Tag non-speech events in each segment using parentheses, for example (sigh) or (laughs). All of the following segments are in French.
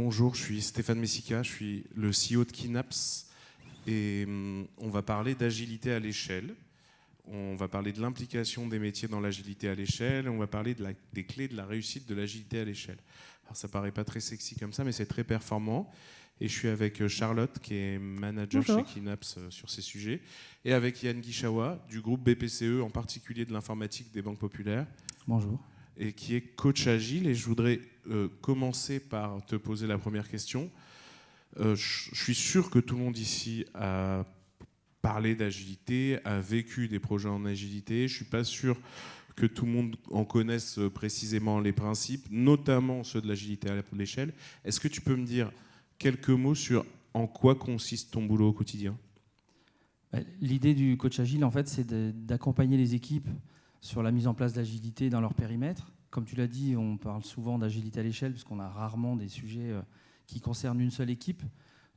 bonjour, je suis Stéphane Messica, je suis le CEO de Kinaps et hum, on va parler d'agilité à l'échelle. On va parler de l'implication des métiers dans l'agilité à l'échelle. On va parler de la, des clés de la réussite de l'agilité à l'échelle. Alors ça paraît pas très sexy comme ça, mais c'est très performant. Et je suis avec euh, Charlotte, qui est manager Bonjour. chez Kinaps euh, sur ces sujets, et avec Yann Guichawa, du groupe BPCE, en particulier de l'informatique des banques populaires Bonjour. Et qui est coach agile. Et je voudrais euh, commencer par te poser la première question. Euh, je suis sûr que tout le monde ici a parlé d'agilité, a vécu des projets en agilité. Je suis pas sûr que tout le monde en connaisse euh, précisément les principes, notamment ceux de l'agilité à l'échelle. Est-ce que tu peux me dire quelques mots sur en quoi consiste ton boulot au quotidien? Bah, L'idée du coach agile, en fait, c'est d'accompagner les équipes sur la mise en place d'agilité dans leur périmètre. Comme tu l'as dit, on parle souvent d'agilité à l'échelle, puisqu'on a rarement des sujets euh, qui concernent une seule équipe.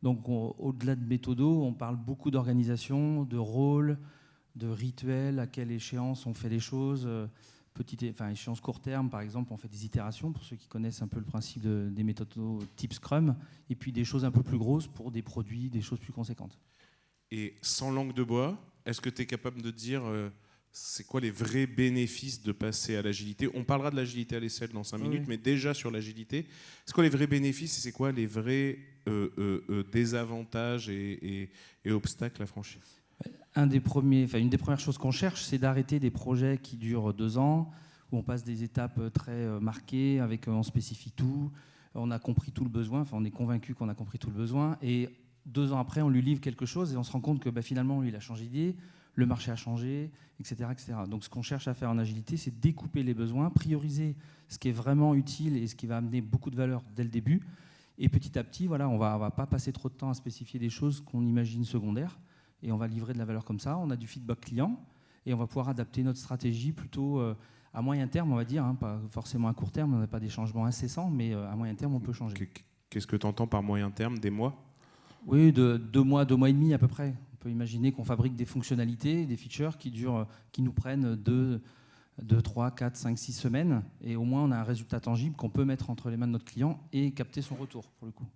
Donc, on- au-delà de méthodo, on parle beaucoup d'organisation, de rôle, de rituel, à quelle échéance on fait les choses. euh, Petite, enfin, échéance court terme, par exemple, on fait des itérations, pour ceux qui connaissent un peu le principe de- des méthodes type Scrum, et puis des choses un peu plus grosses pour des produits, des choses plus conséquentes. Et sans langue de bois, est-ce que tu es capable de dire euh, c'est quoi les vrais bénéfices de passer à l'agilité? On parlera de l'agilité à l'échelle dans 5 Oui, minutes, oui. mais déjà sur l'agilité, c'est quoi les vrais bénéfices et c'est quoi les vrais euh, euh, euh, désavantages et, et- et obstacles à franchir? Un des premiers, enfin, une des premières choses qu'on cherche, c'est d'arrêter des projets qui durent deux ans, où on passe des étapes très marquées, avec on spécifie tout, on a compris tout le besoin, enfin on est convaincu qu'on a compris tout le besoin, et deux ans après, on lui livre quelque chose et on se rend compte que bah, finalement, lui, il a changé d'idée, le marché a changé, etc. etc. Donc ce qu'on cherche à faire en agilité, c'est découper les besoins, prioriser ce qui est vraiment utile et ce qui va amener beaucoup de valeur dès le début. Et petit à petit, voilà, on va, ne va pas passer trop de temps à spécifier des choses qu'on imagine secondaires et on va livrer de la valeur comme ça. On a du feedback client et on va pouvoir adapter notre stratégie plutôt euh, à moyen terme, on va dire, hein, pas forcément à court terme, on n'a pas des changements incessants, mais euh, à moyen terme, on peut changer. Qu'est- Qu'est-ce que tu entends par moyen terme Des mois? Oui, de deux mois, deux mois et demi à peu près. On peut imaginer qu'on fabrique des fonctionnalités, des features qui, durent, qui nous prennent deux, deux, trois, quatre, cinq, six semaines, et au moins on a un résultat tangible qu'on peut mettre entre les mains de notre client et capter son retour, pour le coup.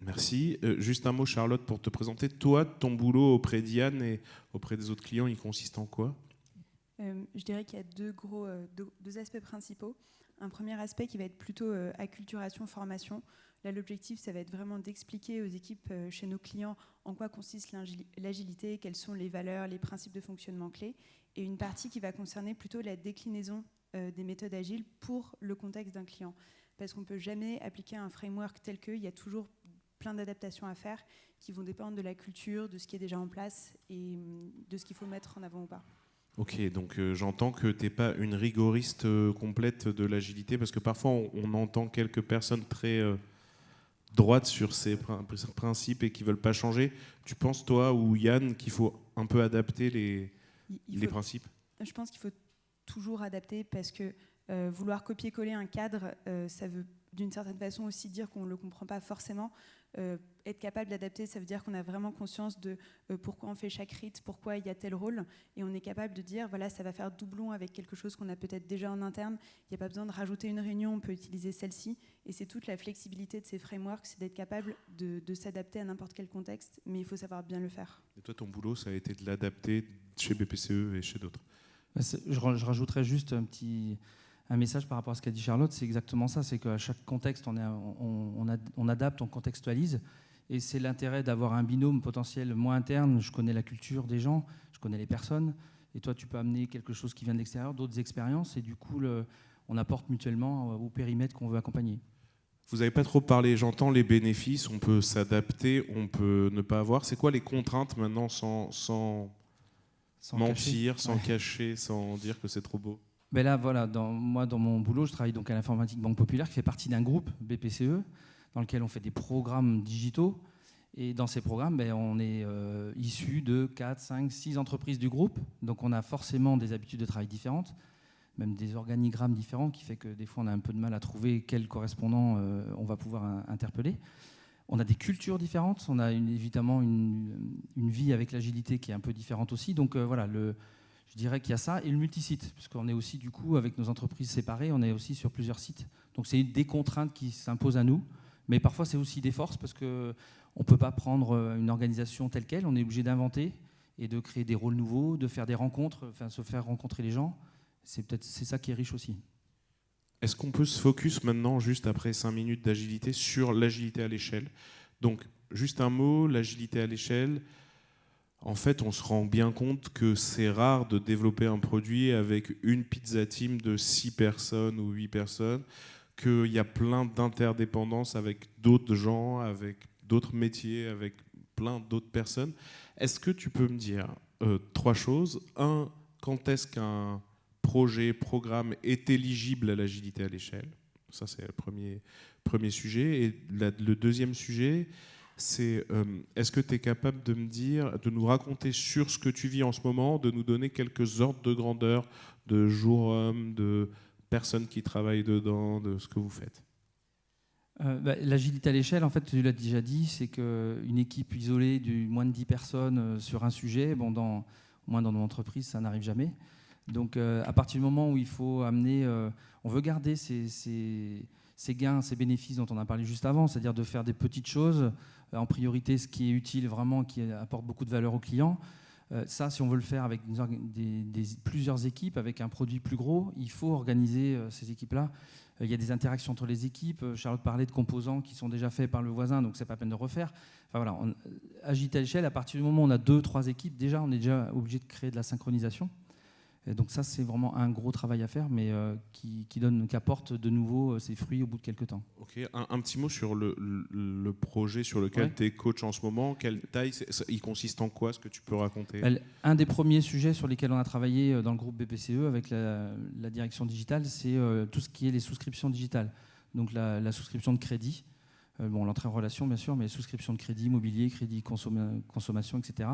Merci. Euh, juste un mot, Charlotte, pour te présenter. Toi, ton boulot auprès d'Yann et auprès des autres clients, il consiste en quoi? Euh, je dirais qu'il y a deux, gros, euh, deux, deux aspects principaux. Un premier aspect qui va être plutôt euh, acculturation, formation. Là, l'objectif, ça va être vraiment d'expliquer aux équipes euh, chez nos clients en quoi consiste l'agili- l'agilité, quelles sont les valeurs, les principes de fonctionnement clés. Et une partie qui va concerner plutôt la déclinaison euh, des méthodes agiles pour le contexte d'un client. Parce qu'on ne peut jamais appliquer un framework tel que, il y a toujours plein d'adaptations à faire qui vont dépendre de la culture, de ce qui est déjà en place et hum, de ce qu'il faut mettre en avant ou pas. Ok, donc euh, j'entends que tu n'es pas une rigoriste complète de l'agilité, parce que parfois on, entend quelques personnes très droites sur ces prin- ces principes et qui veulent pas changer. Tu penses, toi ou Yann, qu'il faut un peu adapter les, les faut- principes? Je pense qu'il faut toujours adapter parce que euh, vouloir copier-coller un cadre, euh, ça veut d'une certaine façon aussi dire qu'on ne le comprend pas forcément. Euh, être capable d'adapter, ça veut dire qu'on a vraiment conscience de euh, pourquoi on fait chaque rite, pourquoi il y a tel rôle, et on est capable de dire, voilà, ça va faire doublon avec quelque chose qu'on a peut-être déjà en interne. Il n'y a pas besoin de rajouter une réunion, on peut utiliser celle-ci. Et c'est toute la flexibilité de ces frameworks, c'est d'être capable de, de s'adapter à n'importe quel contexte, mais il faut savoir bien le faire. Et toi, ton boulot, ça a été de l'adapter chez BPCE et chez d'autres? Bah, Je, je rajouterais juste un petit un message par rapport à ce qu'a dit Charlotte, c'est exactement ça, c'est qu'à chaque contexte, on, est- on- on ad- on adapte, on contextualise, et c'est l'intérêt d'avoir un binôme potentiel moins interne. Je connais la culture des gens, je connais les personnes, et toi, tu peux amener quelque chose qui vient de l'extérieur, d'autres expériences, et du coup, le- on apporte mutuellement euh, au périmètre qu'on veut accompagner. Vous n'avez pas trop parlé, j'entends les bénéfices, on peut s'adapter, on peut ne pas avoir. C'est quoi les contraintes maintenant sans, sans, Sans mentir, cacher. sans Ouais. cacher, sans dire que c'est trop beau? Ben là, voilà, moi, dans mon boulot, je travaille donc à l'informatique Banque Populaire, qui fait partie d'un groupe BPCE, dans lequel on fait des programmes digitaux. Et dans ces programmes, ben, on est euh, issu de 4, 5, 6 entreprises du groupe. Donc on a forcément des habitudes de travail différentes, même des organigrammes différents, qui fait que des fois on a un peu de mal à trouver quel correspondant euh, on va pouvoir in- interpeller. On a des cultures différentes, on a évidemment une, une vie avec l'agilité qui est un peu différente aussi. Donc euh, voilà, le, je dirais qu'il y a ça et le multisite, puisqu'on est aussi du coup avec nos entreprises séparées, on est aussi sur plusieurs sites. Donc c'est des contraintes qui s'imposent à nous, Mais parfois, c'est aussi des forces parce qu'on ne peut pas prendre une organisation telle qu'elle. On est obligé d'inventer et de créer des rôles nouveaux, de faire des rencontres, enfin, se faire rencontrer les gens. C'est peut-être c'est ça qui est riche aussi. Est-ce qu'on peut se focus maintenant, juste après 5 minutes d'agilité, sur l'agilité à l'échelle? Donc, juste un mot, l'agilité à l'échelle, en fait, on se rend bien compte que c'est rare de développer un produit avec une pizza team de 6 personnes ou 8 personnes, qu'il y a plein d'interdépendances avec d'autres gens, avec d'autres métiers, avec plein d'autres personnes. Est-ce que tu peux me dire euh, trois choses? Un, quand est-ce qu'un projet, programme est éligible à l'agilité à l'échelle? Ça, c'est le premier, premier sujet. Et le deuxième sujet, c'est euh, est-ce que tu es capable de me dire, de nous raconter sur ce que tu vis en ce moment, de nous donner quelques ordres de grandeur de jours hommes, de personnes qui travaillent dedans, de ce que vous faites? Euh, bah, L'agilité à l'échelle, en fait, tu l'as déjà dit, c'est qu'une équipe isolée de moins de 10 personnes euh, sur un sujet, bon, dans, au moins dans nos entreprises, ça n'arrive jamais. Donc, à partir du moment où il faut amener, on veut garder ces, ces, gains, ces bénéfices dont on a parlé juste avant, c'est-à-dire de faire des petites choses en priorité ce qui est utile vraiment, qui apporte beaucoup de valeur aux clients. Euh, ça, si on veut le faire avec plusieurs équipes, avec un produit plus gros, il faut organiser euh, ces équipes-là. Euh, il y a des interactions entre les équipes. Charlotte parlait de composants qui sont déjà faits par le voisin, donc c'est pas peine de refaire. Enfin voilà, on agite à l'échelle. À partir du moment où on a deux, trois équipes, déjà, on est déjà obligé de créer de la synchronisation donc ça, c'est vraiment un gros travail à faire, mais euh, qui, donne, qui apporte de nouveau euh, ses fruits au bout de quelques temps. Ok, un, petit mot sur le, projet sur lequel tu es coach en ce moment. Quelle taille Il consiste en quoi ce que tu peux raconter? Un des premiers sujets sur lesquels on a travaillé euh, dans le groupe BPCE avec la, direction digitale, c'est tout ce qui est les souscriptions digitales. Donc la, souscription de crédit. bon, l'entrée en relation, bien sûr, mais souscription de crédit immobilier, crédit consommation, etc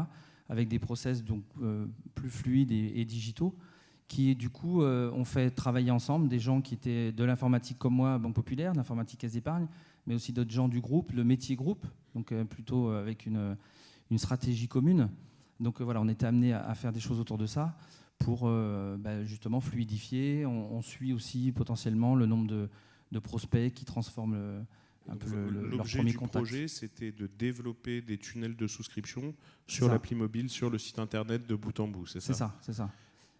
avec des process donc, euh, plus fluides et, digitaux, qui du coup euh, ont fait travailler ensemble des gens qui étaient de l'informatique comme moi, Banque Populaire, de l'informatique Caisse d'épargne, mais aussi d'autres gens du groupe, le métier groupe, donc euh, plutôt avec une, stratégie commune. Donc voilà, on était amené à, faire des choses autour de ça pour bah, justement fluidifier. On, suit aussi potentiellement le nombre de, de prospects qui transforment le, L'objet du projet, c'était de développer des tunnels de souscription sur l'appli mobile, sur le site internet de bout en bout, c'est ça C'est ça, c'est ça.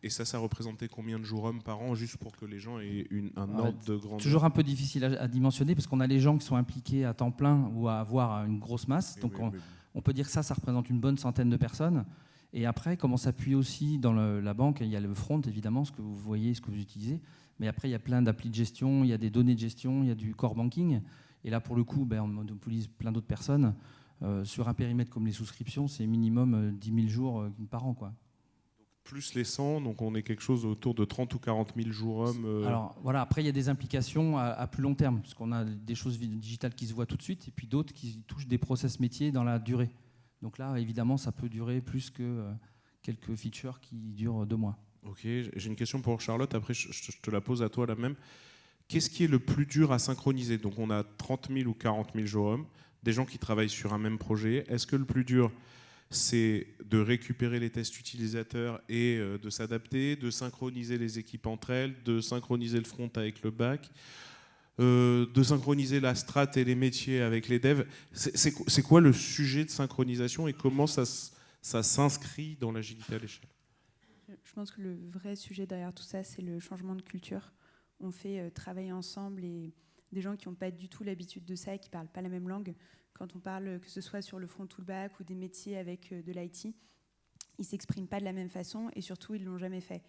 Et ça, ça représentait combien de jours hommes par an, juste pour que les gens aient une, un ordre de grandeur Toujours un peu difficile à, dimensionner, parce qu'on a les gens qui sont impliqués à temps plein ou à avoir une grosse masse. donc on, peut dire que ça, ça représente une bonne centaine de personnes. Et après, comme on s'appuie aussi dans la banque, il y a le front, évidemment, ce que vous voyez, ce que vous utilisez. Mais après, il y a plein d'applis de gestion, il y a des données de gestion, il y a du core banking. Et là, pour le coup, ben, on monopolise plein d'autres personnes. Euh, sur un périmètre comme les souscriptions, c'est minimum 10 euh, 000 jours euh, par an. Quoi. plus les 100, donc on est quelque chose autour de 30 ou 40 000 jours hommes. Alors voilà, après il y a des implications à, plus long terme, parce qu'on a des choses digitales qui se voient tout de suite, et puis d'autres qui touchent des process métiers dans la durée. Donc là, évidemment, ça peut durer plus que quelques features qui durent deux mois. Ok, j'ai une question pour Charlotte, après je te la pose à toi la même. Qu'est-ce qui est le plus dur à synchroniser? Donc on a 30 000 ou 40 000 hommes, des gens qui travaillent sur un même projet. Est-ce que le plus dur, c'est de récupérer les tests utilisateurs et euh, de s'adapter, de synchroniser les équipes entre elles, de synchroniser le front avec le back, euh, de synchroniser la strat et les métiers avec les devs? C'est quoi le sujet de synchronisation et comment ça, ça s'inscrit dans l'agilité à l'échelle? Je pense que le vrai sujet derrière tout ça, c'est le changement de culture on fait euh, travailler ensemble et des gens qui n'ont pas du tout l'habitude de ça et qui ne parlent pas la même langue. Quand on parle, que ce soit sur le front ou le back ou des métiers avec euh, de l'IT, ils ne s'expriment pas de la même façon et surtout, ils ne l'ont jamais fait.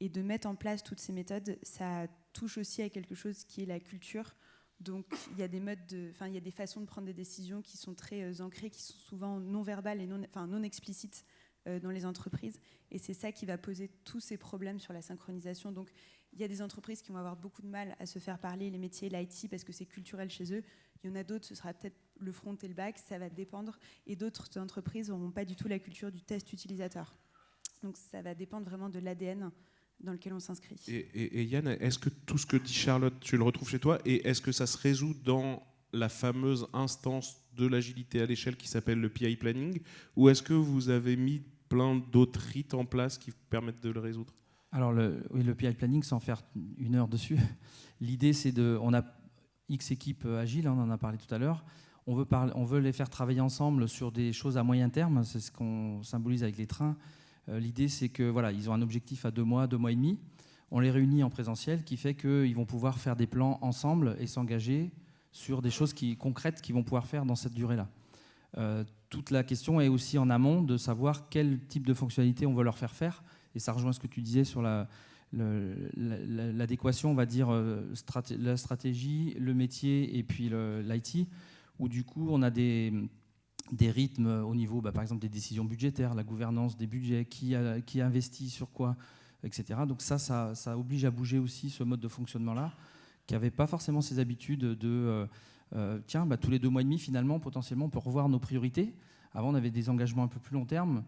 Et de mettre en place toutes ces méthodes, ça touche aussi à quelque chose qui est la culture. Donc, il y a des y a des façons de prendre des décisions qui sont très euh, ancrées, qui sont souvent non verbales et non, non explicites dans les entreprises. Et c'est ça qui va poser tous ces problèmes sur la synchronisation. Donc, il y a des entreprises qui vont avoir beaucoup de mal à se faire parler les métiers, l'IT, parce que c'est culturel chez eux. Il y en a d'autres, ce sera peut-être le front et le back, ça va dépendre. Et d'autres entreprises n'auront pas du tout la culture du test utilisateur. Donc ça va dépendre vraiment de l'ADN dans lequel on s'inscrit. Et, Yann, est-ce que tout ce que dit Charlotte, tu le retrouves chez toi? Et est-ce que ça se résout dans la fameuse instance de l'agilité à l'échelle qui s'appelle le PI Planning? Ou est-ce que vous avez mis plein d'autres rites en place qui permettent de le résoudre? Alors, le, oui, le PI planning, sans faire une heure dessus, (laughs) l'idée, c'est de. On a, X équipes agiles, on en a parlé tout à l'heure. On veut, on veut les faire travailler ensemble sur des choses à moyen terme, c'est ce qu'on symbolise avec les trains. L'idée, c'est que voilà, ils ont un objectif à deux mois, deux mois et demi. On les réunit en présentiel, qui fait qu'ils vont pouvoir faire des plans ensemble et s'engager sur des choses qui, concrètes qu'ils vont pouvoir faire dans cette durée-là. Euh, toute la question est aussi en amont de savoir quel type de fonctionnalité on veut leur faire faire. Et ça rejoint ce que tu disais sur l'adéquation, on va dire, euh, la stratégie, le métier et puis l'IT, où du coup on a des, des rythmes au niveau, bah, par exemple, des décisions budgétaires, la gouvernance des budgets, qui, qui investit sur quoi, etc. Donc ça, ça, ça, oblige à bouger aussi ce mode de fonctionnement-là, qui n'avait pas forcément ses habitudes de... Euh, euh, tiens, bah, tous les deux mois et demi, finalement, potentiellement, on peut revoir nos priorités. Avant, on avait des engagements un peu plus long terme.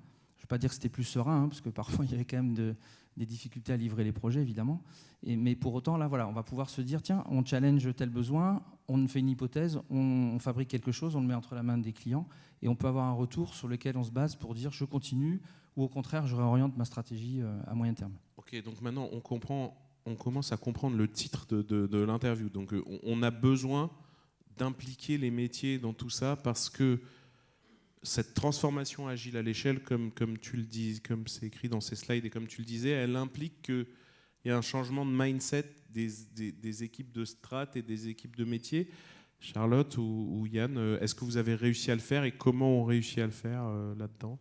Ne vais pas dire que c'était plus serein, hein, parce que parfois, (laughs) il y avait quand même des difficultés à livrer les projets, évidemment. mais pour autant, là, voilà, on va pouvoir se dire, tiens, on challenge tel besoin, on fait une hypothèse, on, fabrique quelque chose, on le met entre la main des clients, et on peut avoir un retour sur lequel on se base pour dire, je continue, ou au contraire, je réoriente ma stratégie euh, à moyen terme. Ok, donc maintenant, on comprend on commence à comprendre le titre de, l'interview. Donc euh, on, a besoin d'impliquer les métiers dans tout ça parce que cette transformation agile à l'échelle, comme, tu le dis, comme c'est écrit dans ces slides et comme tu le disais, elle implique qu'il y a un changement de mindset des, équipes de strat et des équipes de métiers. Charlotte ou, Yann, euh, est-ce que vous avez réussi à le faire et comment on réussit à le faire euh, là-dedans?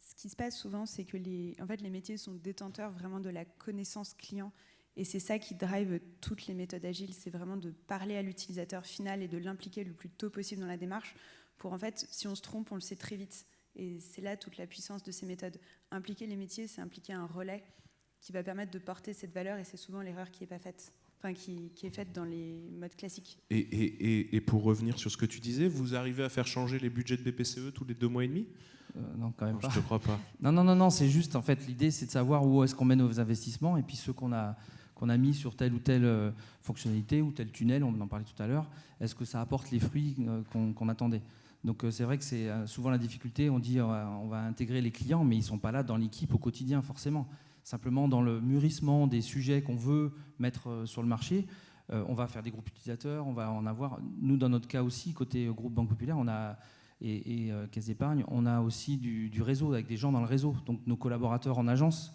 Ce qui se passe souvent, c'est que en fait, les métiers sont détenteurs vraiment de la connaissance client et c'est ça qui drive toutes les méthodes agiles, c'est vraiment de parler à l'utilisateur final et de l'impliquer le plus tôt possible dans la démarche pour en fait, si on se trompe, on le sait très vite. Et c'est là toute la puissance de ces méthodes. Impliquer les métiers, c'est impliquer un relais qui va permettre de porter cette valeur et c'est souvent l'erreur qui n'est pas faite. Enfin, qui, est faite dans les modes classiques. Et, et, et, pour revenir sur ce que tu disais, vous arrivez à faire changer les budgets de BPCE tous les deux mois et demi? Euh, non, quand même pas. Je te crois pas. (laughs) Non, non, non, non c'est juste, en fait, l'idée, c'est de savoir où est-ce qu'on met nos investissements et puis ceux qu'on a, qu'on a mis sur telle ou telle euh, fonctionnalité ou tel tunnel, on en parlait tout à l'heure, est-ce que ça apporte les fruits euh, qu'on attendait? Donc euh, c'est vrai que c'est souvent la difficulté, on dit on va intégrer les clients, mais ils ne sont pas là dans l'équipe au quotidien forcément. Simplement dans le mûrissement des sujets qu'on veut mettre sur le marché, on va faire des groupes utilisateurs, on va en avoir. Nous, dans notre cas aussi, côté groupe Banque Populaire, on a et, Caisse d'épargne, on a aussi du, réseau avec des gens dans le réseau. Donc nos collaborateurs en agence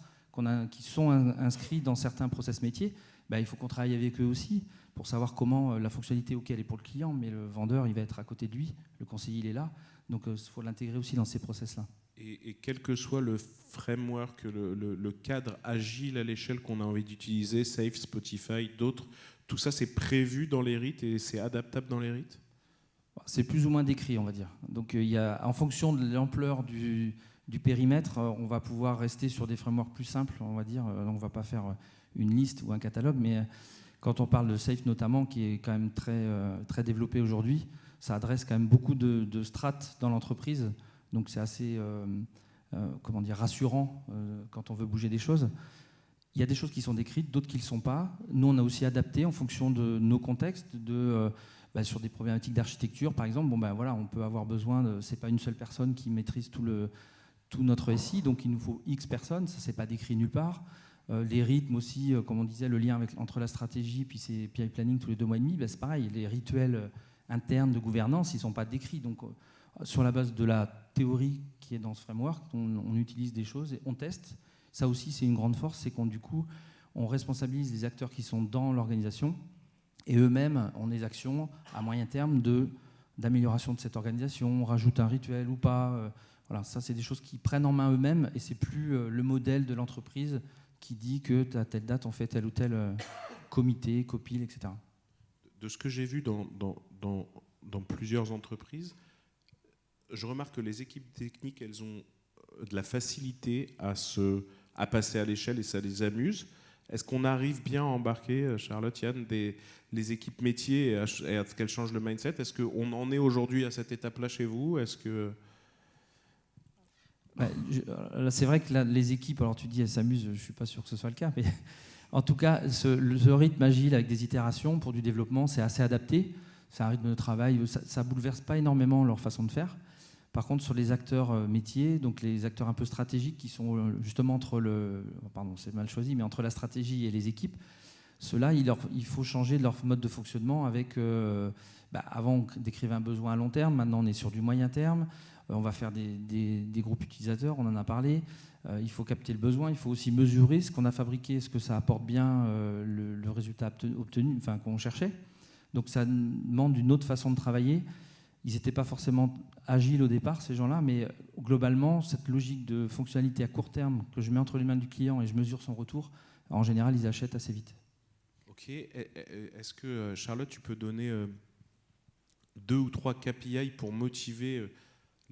qui sont inscrits dans certains process métiers, bah, il faut qu'on travaille avec eux aussi pour savoir comment euh, la fonctionnalité auquel est pour le client, mais le vendeur, il va être à côté de lui, le conseiller, il est là. Donc il euh, faut l'intégrer aussi dans ces process-là. Et, quel que soit le framework, le, le cadre agile à l'échelle qu'on a envie d'utiliser, Safe, Spotify, d'autres, tout ça c'est prévu dans les rites et c'est adaptable dans les rites? C'est plus ou moins décrit, on va dire. Donc euh, il y a, en fonction de l'ampleur du, du périmètre, euh, on va pouvoir rester sur des frameworks plus simples, on va dire. Euh, on ne va pas faire euh, une liste ou un catalogue, mais quand on parle de Safe notamment, qui est quand même très, très développé aujourd'hui, ça adresse quand même beaucoup de, strates dans l'entreprise. Donc c'est assez comment dire, rassurant quand on veut bouger des choses. Il y a des choses qui sont décrites, d'autres qui ne le sont pas. Nous, on a aussi adapté en fonction de nos contextes, de, bah, sur des problématiques d'architecture, par exemple. Bon, ben voilà, on peut avoir besoin de. C'est pas une seule personne qui maîtrise tout le, tout notre SI, donc il nous faut X personnes, ça c'est pas décrit nulle part. Euh, les rythmes aussi, euh, comme on disait, le lien avec, entre la stratégie puis c'est PI planning tous les deux mois et demi, ben, c'est pareil, les rituels euh, internes de gouvernance, ils ne sont pas décrits. Donc sur la base de la théorie qui est dans ce framework, on, utilise des choses et on teste. Ça aussi c'est une grande force, c'est qu'on du coup on responsabilise les acteurs qui sont dans l'organisation et eux-mêmes ont des actions à moyen terme d'amélioration de cette organisation, on rajoute un rituel ou pas, voilà, ça, c'est des choses qui prennent en main eux-mêmes et c'est plus euh, le modèle de l'entreprise qui dit que à telle date, on fait tel ou tel euh, comité, copile, etc. De ce que j'ai vu dans, plusieurs entreprises, je remarque que les équipes techniques, elles ont euh, de la facilité à, se, à passer à l'échelle et ça les amuse. Est-ce qu'on arrive bien à embarquer, Charlotte, Yann, les équipes métiers et à, à qu'elles changent le mindset? Est-ce qu'on en est aujourd'hui à cette étape-là chez vous? Est-ce que c'est vrai que les équipes, alors tu dis elles s'amusent, je ne suis pas sûr que ce soit le cas, mais (laughs) en tout cas, ce, rythme agile avec des itérations pour du développement, c'est assez adapté. C'est un rythme de travail, ça ne bouleverse pas énormément leur façon de faire. Par contre, sur les acteurs euh, métiers, donc les acteurs un peu stratégiques qui sont euh, justement entre le, pardon, c'est mal choisi, mais entre la stratégie et les équipes, il, il, faut changer leur mode de fonctionnement avec... Bah, avant, on décrivait un besoin à long terme, maintenant on est sur du moyen terme. On va faire des, groupes utilisateurs, on en a parlé. il faut capter le besoin, il faut aussi mesurer ce qu'on a fabriqué, est-ce que ça apporte bien le, le, résultat obtenu, enfin qu'on cherchait. Donc ça demande une autre façon de travailler. Ils n'étaient pas forcément agiles au départ, ces gens-là, mais euh, globalement, cette logique de fonctionnalité à court terme que je mets entre les mains du client et je mesure son retour, en général, ils achètent assez vite. Ok. Est-ce que, euh, Charlotte, tu peux donner euh, deux ou trois KPI pour motiver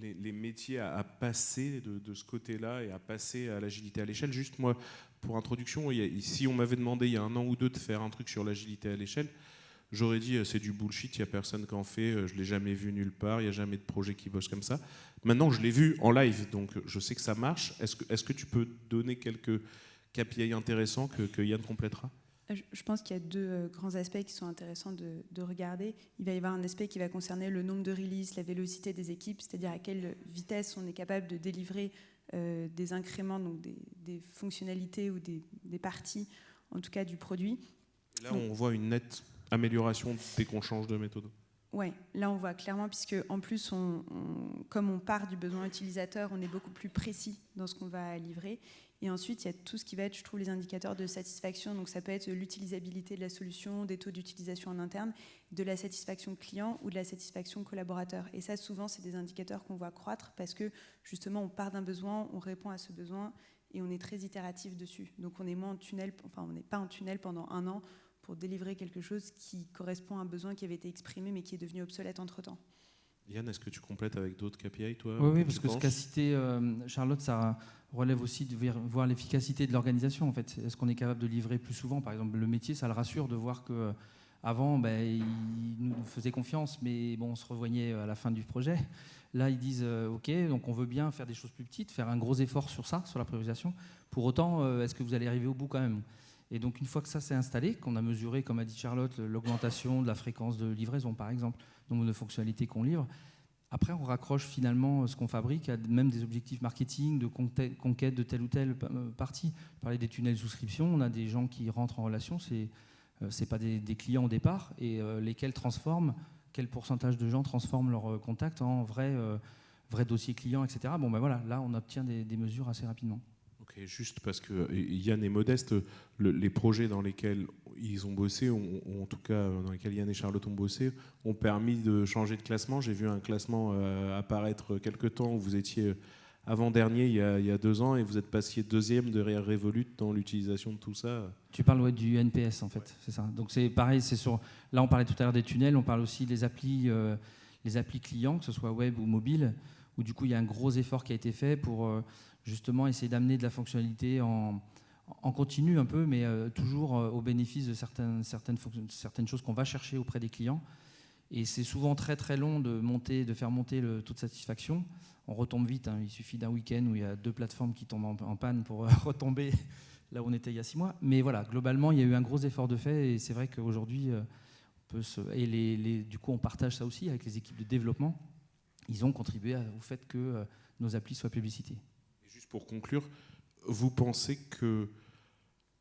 les, métiers à, passer de, ce côté-là et à passer à l'agilité à l'échelle Juste moi, pour introduction, si on m'avait demandé il y a un an ou deux de faire un truc sur l'agilité à l'échelle, J'aurais dit euh, c'est du bullshit, il n'y a personne qui en fait, euh, je ne l'ai jamais vu nulle part, il n'y a jamais de projet qui bosse comme ça. Maintenant, je l'ai vu en live, donc je sais que ça marche. Est-ce que, est que tu peux donner quelques KPI intéressants que, que Yann complétera? Je pense qu'il y a deux euh, grands aspects qui sont intéressants de, regarder. Il va y avoir un aspect qui va concerner le nombre de releases, la vélocité des équipes, c'est-à-dire à quelle vitesse on est capable de délivrer des incréments, donc des, fonctionnalités ou des, des, parties, en tout cas du produit. là, on voit une nette amélioration dès qu'on change de méthode Oui, là on voit clairement, puisque en plus, on, comme on part du besoin utilisateur, on est beaucoup plus précis dans ce qu'on va livrer. Et ensuite, il y a tout ce qui va être, je trouve, les indicateurs de satisfaction. Donc ça peut être l'utilisabilité de la solution, des taux d'utilisation en interne, de la satisfaction client ou de la satisfaction collaborateur. Et ça, souvent, c'est des indicateurs qu'on voit croître parce que justement, on part d'un besoin, on répond à ce besoin et on est très itératif dessus. Donc on tunnel, n'est pas en tunnel pendant un an pour délivrer quelque chose qui correspond à un besoin qui avait été exprimé mais qui est devenu obsolète entre-temps. Yann, est-ce que tu complètes avec d'autres KPI, toi Oui, oui parce que ce qu'a cité euh, Charlotte, ça relève aussi de voir l'efficacité de l'organisation. En fait, est-ce qu'on est capable de livrer plus souvent? Par exemple, le métier, ça le rassure de voir que euh, avant, ben, ils nous faisaient confiance, mais bon, on se revoyait à la fin du projet. Là, ils disent euh, OK, donc on veut bien faire des choses plus petites, faire un gros effort sur ça, sur la priorisation. Pour autant, est-ce que vous allez arriver au bout quand même? Et donc une fois que ça s'est installé, qu'on a mesuré, comme a dit Charlotte, l'augmentation de la fréquence de livraison par exemple, nombre de fonctionnalités qu'on livre, après on raccroche finalement ce qu'on fabrique à même des objectifs marketing, de conquête de telle ou telle euh, partie. Je parlais des tunnels souscription, on a des gens qui rentrent en relation, c'est euh, c'est pas des, clients au départ, et euh, lesquels transforment, quel pourcentage de gens transforment leur contact en vrai, vrai dossier client, etc. Bon ben voilà, là on obtient des mesures assez rapidement juste parce que Yann est modeste, les projets dans lesquels ils ont bossé, en tout cas dans lesquels Yann et Charlotte ont bossé, ont permis de changer de classement. J'ai vu un classement euh, apparaître quelque temps où vous étiez avant-dernier il, y a deux ans et vous êtes passé deuxième derrière Revolut dans l'utilisation de tout ça. Tu parles du NPS en fait, c'est ça. Donc c'est pareil, c'est sur. Là on parlait tout à l'heure des tunnels, on parle aussi des applis, euh, les applis clients, que ce soit web ou mobile, où du coup il y a un gros effort qui a été fait pour euh, justement essayer d'amener de la fonctionnalité en, continu un peu, mais euh, toujours euh, au bénéfice de certaines, certaines, choses qu'on va chercher auprès des clients. Et c'est souvent très très long de, monter, de faire monter le taux de satisfaction. On retombe vite, hein. il suffit d'un week-end où il y a deux plateformes qui tombent en, panne pour euh, (laughs) retomber là où on était il y a six mois. Mais voilà, globalement, il y a eu un gros effort de fait et c'est vrai qu'aujourd'hui, on peut se... et les, du coup, on partage ça aussi avec les équipes de développement. Ils ont contribué au fait que nos applis soient publicités pour conclure, vous pensez que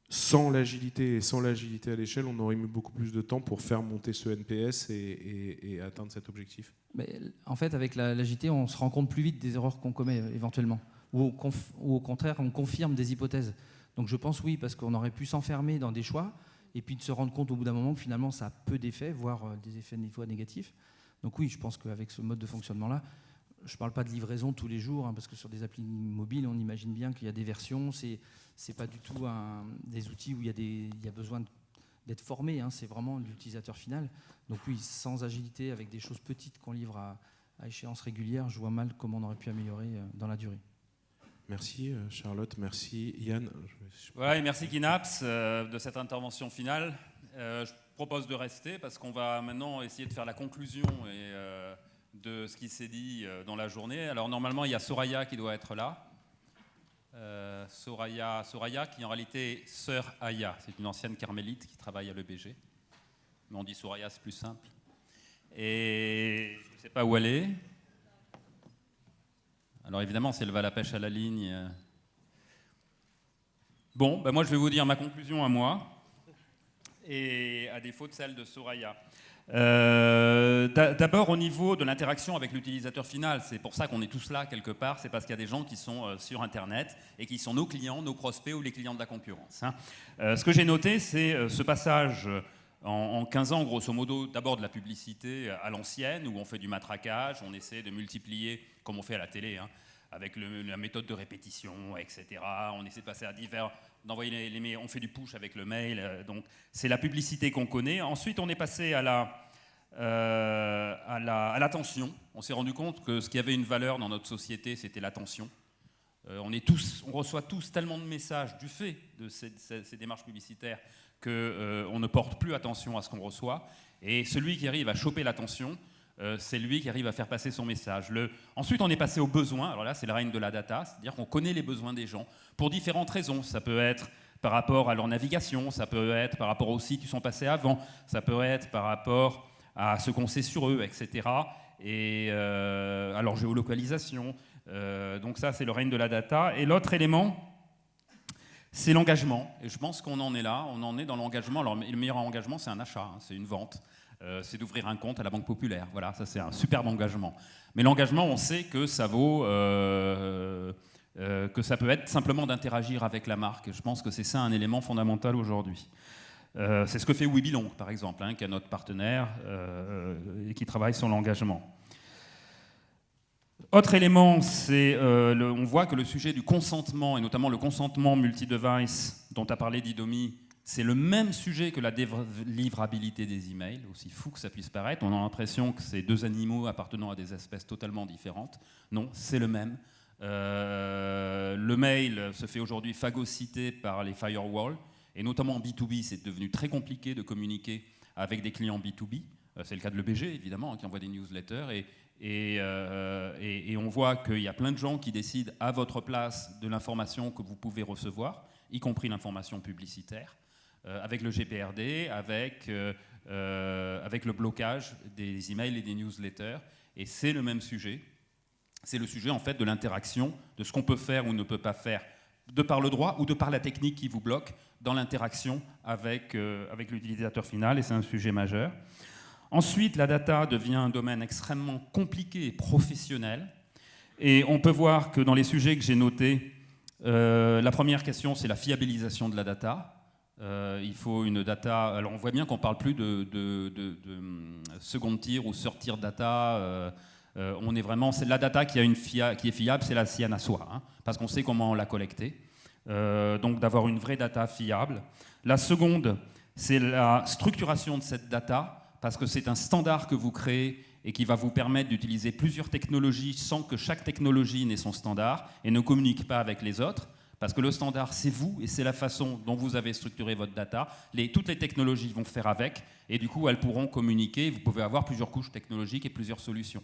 sans l'agilité et sans l'agilité à l'échelle, on aurait mis beaucoup plus de temps pour faire monter ce NPS et, atteindre cet objectif? En fait, avec l'agilité, on se rend compte plus vite des erreurs qu'on commet éventuellement. Ou au, contraire, on confirme des hypothèses. Donc je pense oui, parce qu'on aurait pu s'enfermer dans des choix et puis de se rendre compte au bout d'un moment que finalement ça a peu d'effets, voire euh, des effets négatifs. Donc oui, je pense qu'avec ce mode de fonctionnement-là, je ne parle pas de livraison tous les jours, hein, parce que sur des applis mobiles, on imagine bien qu'il y a des versions. Ce n'est pas du tout un, des outils où il y a, des, il y a besoin d'être formé. Hein, c'est vraiment l'utilisateur final. Donc oui, sans agilité, avec des choses petites qu'on livre à, échéance régulière, je vois mal comment on aurait pu améliorer euh, dans la durée. Merci euh, Charlotte, merci Yann. Ouais, merci Kinaps euh, de cette intervention finale. je propose de rester parce qu'on va maintenant essayer de faire la conclusion et de ce qui s'est dit euh, dans la journée. Alors normalement, il y a Soraya qui doit être là. Euh, Soraya, Soraya, qui en réalité est sœur Aya. C'est une ancienne carmélite qui travaille à l'EBG. Mais on dit Soraya, c'est plus simple. Et je ne sais pas où elle est. Alors évidemment, si elle va la pêche à la ligne. Euh. Bon, ben moi je vais vous dire ma conclusion à moi. et à défaut de celle de Soraya. Euh, d'abord au niveau de l'interaction avec l'utilisateur final, c'est pour ça qu'on est tous là quelque part, c'est parce qu'il y a des gens qui sont euh, sur Internet et qui sont nos clients, nos prospects ou les clients de la concurrence. Hein. Euh, ce que j'ai noté, c'est ce passage en, 15 ans, grosso modo, d'abord de la publicité à l'ancienne, où on fait du matraquage, on essaie de multiplier, comme on fait à la télé, hein, avec la méthode de répétition, etc. On essaie de passer à divers on fait du push avec le mail, euh, donc c'est la publicité qu'on connaît. Ensuite, on est passé à la, euh, à l'attention. on s'est rendu compte que ce qui avait une valeur dans notre société, c'était l'attention. Euh, on, est tous, on reçoit tous tellement de messages du fait de ces, ces démarches publicitaires qu'on ne porte plus attention à ce qu'on reçoit. Et celui qui arrive à choper l'attention, euh, c'est lui qui arrive à faire passer son message. Ensuite, on est passé aux besoins. Alors là, c'est le règne de la data, c'est-à-dire qu'on connaît les besoins des gens pour différentes raisons. Ça peut être par rapport à leur navigation, ça peut être par rapport aux sites qui sont passés avant, ça peut être par rapport à ce qu'on sait sur eux, etc. Et euh, leur géolocalisation. Euh, donc ça, c'est le règne de la data. Et l'autre élément, c'est l'engagement. Et je pense qu'on en est là. On en est dans l'engagement. Alors, le meilleur engagement, c'est un achat, hein, c'est une vente. Euh, c'est d'ouvrir un compte à la Banque Populaire. Voilà, ça c'est un superbe engagement. Mais l'engagement, on sait que ça vaut, euh, euh, que ça peut être simplement d'interagir avec la marque. Je pense que c'est ça un élément fondamental aujourd'hui. c'est ce que fait WeBelong, par exemple, hein, qui est notre partenaire et qui travaille sur l'engagement. Autre élément, c'est on voit que le sujet du consentement, et notamment le consentement multi-device dont a parlé Didomi, c'est le même sujet que la délivrabilité des emails, aussi fou que ça puisse paraître. On a l'impression que c'est deux animaux appartenant à des espèces totalement différentes. Non, c'est le même. Euh, le mail se fait aujourd'hui phagocyter par les firewalls, et notamment en B2B, c'est devenu très compliqué de communiquer avec des clients B2B. Euh, c'est le cas de l'EBG, évidemment, hein, qui envoie des newsletters. Et, euh, et, et on voit qu'il y a plein de gens qui décident à votre place de l'information que vous pouvez recevoir, y compris l'information publicitaire. Euh, avec le GPRD, avec, euh, euh, avec le blocage des emails et des newsletters. Et c'est le même sujet. C'est le sujet en fait de l'interaction, de ce qu'on peut faire ou ne peut pas faire, de par le droit ou de par la technique qui vous bloque dans l'interaction avec, avec l'utilisateur final, et c'est un sujet majeur. Ensuite, la data devient un domaine extrêmement compliqué et professionnel. Et on peut voir que dans les sujets que j'ai notés, la première question, c'est la fiabilisation de la data. Euh, il faut une data. Alors on voit bien qu'on parle plus de, de, hum, second tir ou sortir data. Euh, euh, on est vraiment, c'est la data qui, a une qui est fiable, c'est la sienne à soi, hein, parce qu'on sait comment la collecter. donc d'avoir une vraie data fiable. La seconde, c'est la structuration de cette data, parce que c'est un standard que vous créez et qui va vous permettre d'utiliser plusieurs technologies sans que chaque technologie n'ait son standard et ne communique pas avec les autres. Parce que le standard, c'est vous et c'est la façon dont vous avez structuré votre data. toutes les technologies vont faire avec et du coup, elles pourront communiquer. Vous pouvez avoir plusieurs couches technologiques et plusieurs solutions.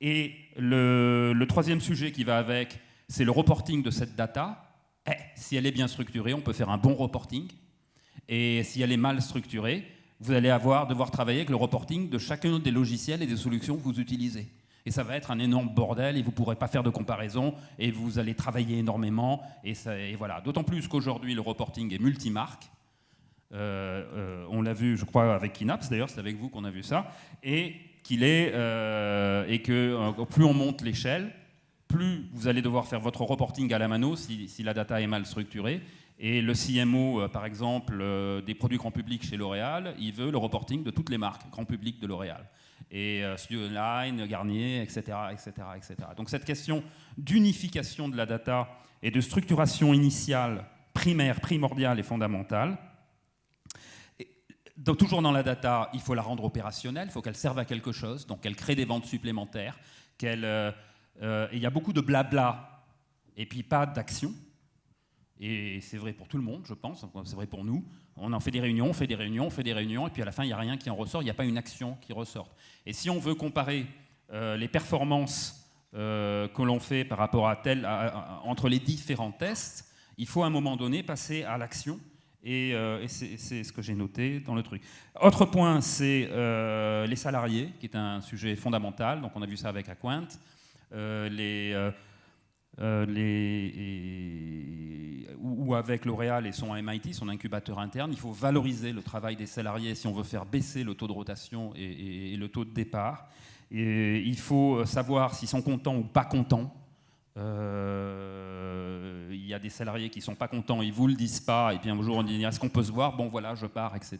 Et le, troisième sujet qui va avec, c'est le reporting de cette data. Eh, si elle est bien structurée, on peut faire un bon reporting. Et si elle est mal structurée, vous allez avoir, devoir travailler avec le reporting de chacun des logiciels et des solutions que vous utilisez. Et ça va être un énorme bordel et vous ne pourrez pas faire de comparaison et vous allez travailler énormément. Et, voilà. D'autant plus qu'aujourd'hui, le reporting est multimarque. Euh, euh, on l'a vu, je crois, avec Kinaps, d'ailleurs, c'est avec vous qu'on a vu ça. Et qu'il est, euh, et que plus on monte l'échelle, plus vous allez devoir faire votre reporting à la mano si, si la data est mal structurée. Et le CMO, par exemple, des produits grand public chez L'Oréal, il veut le reporting de toutes les marques grand public de L'Oréal et euh, Studio Online, Garnier, etc., etc., etc. Donc cette question d'unification de la data et de structuration initiale, primaire, primordiale et fondamentale, toujours dans la data, il faut la rendre opérationnelle, il faut qu'elle serve à quelque chose, donc qu'elle crée des ventes supplémentaires, qu'elle, euh, euh, il y a beaucoup de blabla et puis pas d'action. Et c'est vrai pour tout le monde, je pense, c'est vrai pour nous. On en fait des réunions, on fait des réunions, on fait des réunions, et puis à la fin, il n'y a rien qui en ressort, il n'y a pas une action qui ressort. Et si on veut comparer euh, les performances euh, que l'on fait par rapport à tel, entre les différents tests, il faut à un moment donné passer à l'action. Et, euh, c'est ce que j'ai noté dans le truc. Autre point, c'est les salariés, qui est un sujet fondamental. Donc on a vu ça avec Aquint. les, où ou avec L'Oréal et son MIT, son incubateur interne. Il faut valoriser le travail des salariés si on veut faire baisser le taux de rotation et, le taux de départ. Et il faut savoir s'ils sont contents ou pas contents. Euh, il y a des salariés qui ne sont pas contents, ils ne vous le disent pas, et puis un jour on dit est-ce qu'on peut se voir? Bon voilà, je pars, etc.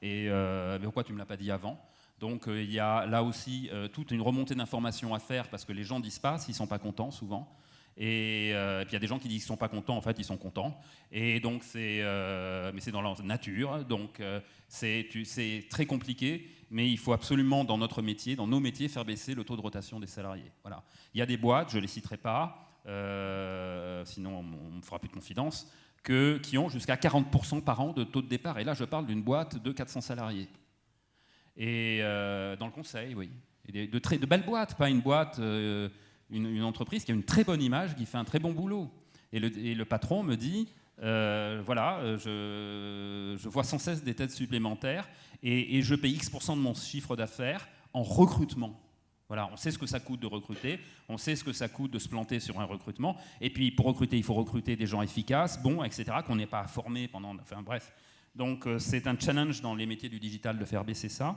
Et euh, pourquoi tu ne me l'as pas dit avant? Donc euh, il y a là aussi toute une remontée d'informations à faire parce que les gens disent pas s'ils sont pas contents souvent. Euh, et, puis il y a des gens qui disent qu'ils ne sont pas contents, en fait ils sont contents. Et donc euh, mais c'est dans leur nature, donc euh, c'est, très compliqué, mais il faut absolument dans notre métier, dans nos métiers, faire baisser le taux de rotation des salariés. Voilà. Il y a des boîtes, je ne les citerai pas, sinon on ne me fera plus de confidence, que, qui ont jusqu'à 40% par an de taux de départ. Et là je parle d'une boîte de 400 salariés. Et dans le conseil, oui. De belles boîtes, pas une boîte une, entreprise qui a une très bonne image, qui fait un très bon boulot. Et le, patron me dit, euh, voilà, euh, je, vois sans cesse des têtes supplémentaires et, je paye X% de mon chiffre d'affaires en recrutement. Voilà, on sait ce que ça coûte de recruter, on sait ce que ça coûte de se planter sur un recrutement. Et puis pour recruter, il faut recruter des gens efficaces, bons, etc., qu'on n'est pas formé pendant. Enfin bref. Donc euh, c'est un challenge dans les métiers du digital de faire baisser ça.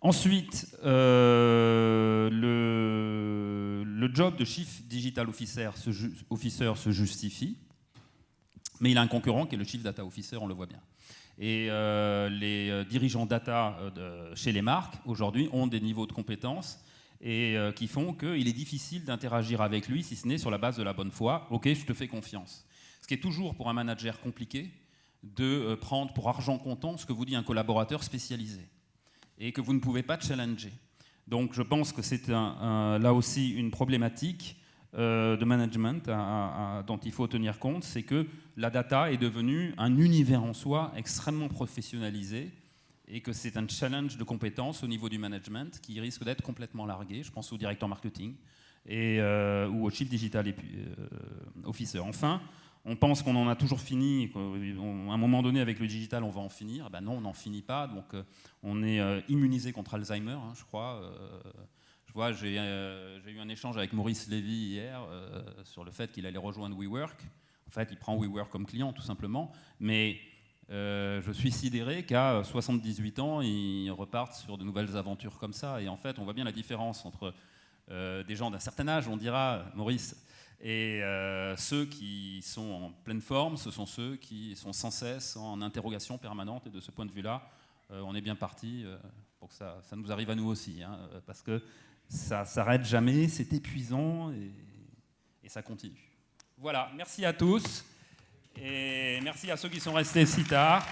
Ensuite, euh, le, job de Chief Digital Officer se, justifie, mais il a un concurrent qui est le Chief Data Officer, on le voit bien. Et euh, les euh, dirigeants data chez les marques, aujourd'hui, ont des niveaux de compétences qui font qu'il est difficile d'interagir avec lui, si ce n'est sur la base de la bonne foi. Ok, je te fais confiance. Ce qui est toujours pour un manager compliqué de prendre pour argent comptant ce que vous dit un collaborateur spécialisé et que vous ne pouvez pas challenger. Donc je pense que c'est là aussi une problématique euh, de management dont il faut tenir compte, c'est que la data est devenue un univers en soi extrêmement professionnalisé et que c'est un challenge de compétences au niveau du management qui risque d'être complètement largué. Je pense au directeur marketing et, euh, ou au chief digital euh, officer. Enfin, on pense qu'on en a toujours fini, qu'à un moment donné avec le digital on va en finir. Ben non, on n'en finit pas. Donc euh, on est euh, immunisé contre Alzheimer, hein, je crois. Euh, je vois, j'ai eu un échange avec Maurice Lévy hier sur le fait qu'il allait rejoindre WeWork. En fait, il prend WeWork comme client tout simplement, mais je suis sidéré qu'à 78 ans, il reparte sur de nouvelles aventures comme ça. Et en fait, on voit bien la différence entre des gens d'un certain âge, on dira, Maurice, et euh, ceux qui sont en pleine forme, ce sont ceux qui sont sans cesse en interrogation permanente. Et de ce point de vue-là, euh, on est bien parti euh, pour que ça, ça, nous arrive à nous aussi. Hein, parce que ça s'arrête jamais, c'est épuisant et, ça continue. Voilà, merci à tous. Et merci à ceux qui sont restés si tard.